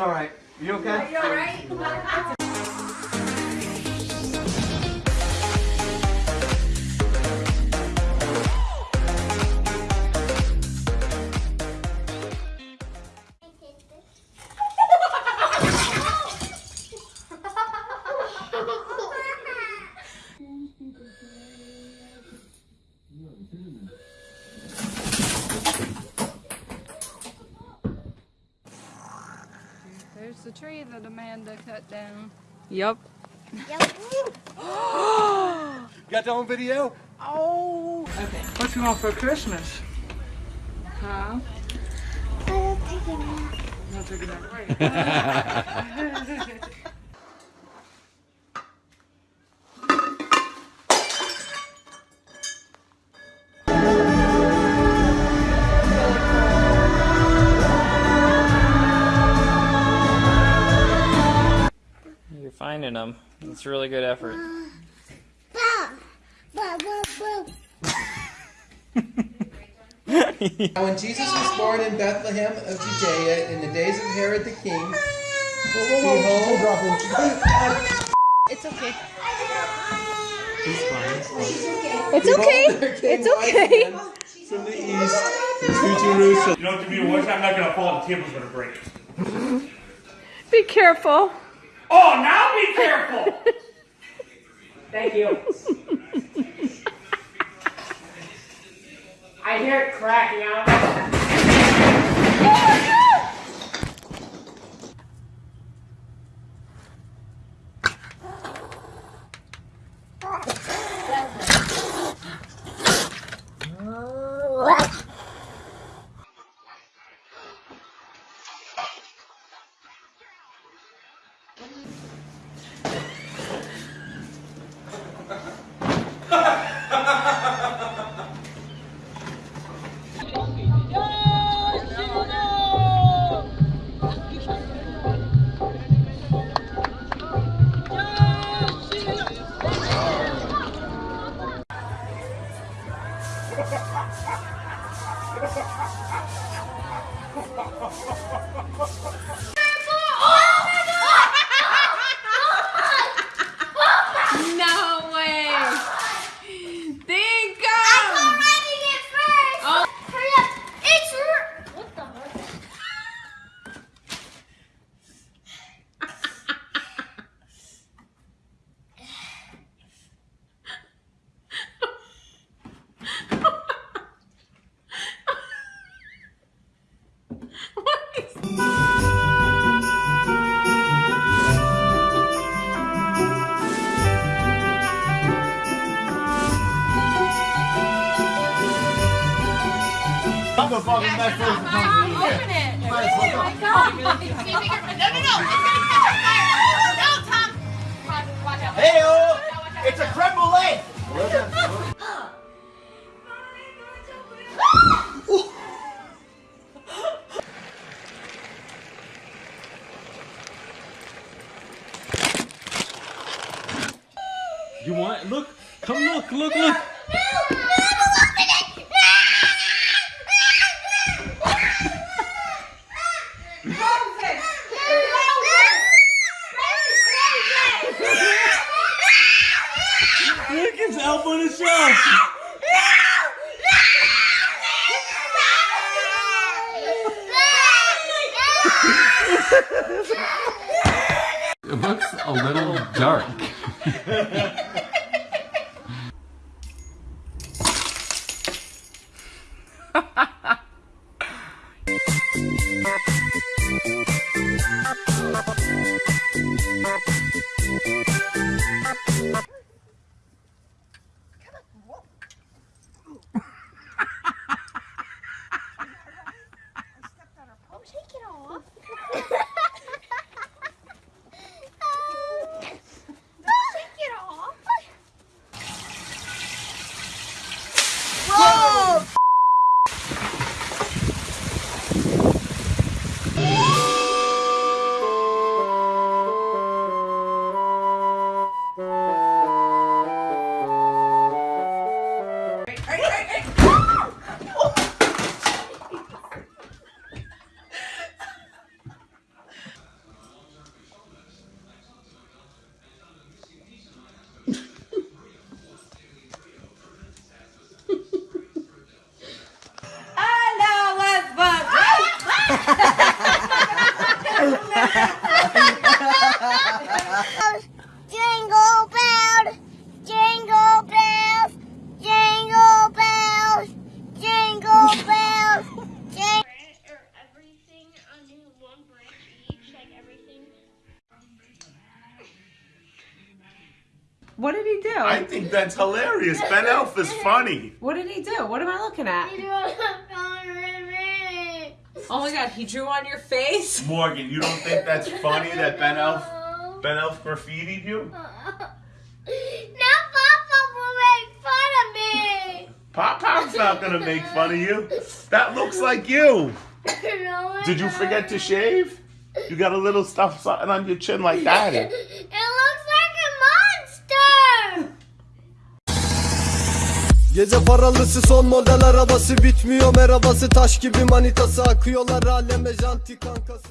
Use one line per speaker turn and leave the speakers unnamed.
all right. You okay?
You all right?
There's the tree that Amanda cut down.
Yep.
You got that on video?
Oh!
Okay.
What you want for Christmas? Huh? Not taking that break.
You're them. It's a really good effort.
Now when Jesus was born in Bethlehem of Judea in the days of Herod the king, behold,
It's okay.
it's okay. It's okay. From the east to Jerusalem.
You know what to be worse? I'm not gonna fall. The table's gonna break.
Be careful.
Oh, now be careful!
Thank you. I hear it cracking out.
Oh,
no Oh,
I'm gonna fucking mess with
Open it.
Oh no, no, no. It's gonna catch on fire. No, Tom. Watch out.
Hey, oh, it's a creme brulee. You want? Look, come look, look, look. Look, shelf.
It looks a little dark.
jingle bells, jingle bells, jingle bells, jingle bells. What did he do? I think that's hilarious. Ben Elf is funny.
What did he do? What am I looking at? Oh my god, he drew on your face?
Morgan, you don't think that's funny that Ben Elf Ben Elf graffitied you?
Now Papa will make fun of me.
Pop Pop's not gonna make fun of you. That looks like you.
No,
Did you forget to shave? You got a little stuff something on your chin like that.
Gece paralısı son model arabası bitmiyor merhabası taş gibi manitası akıyorlar aleme janti kankası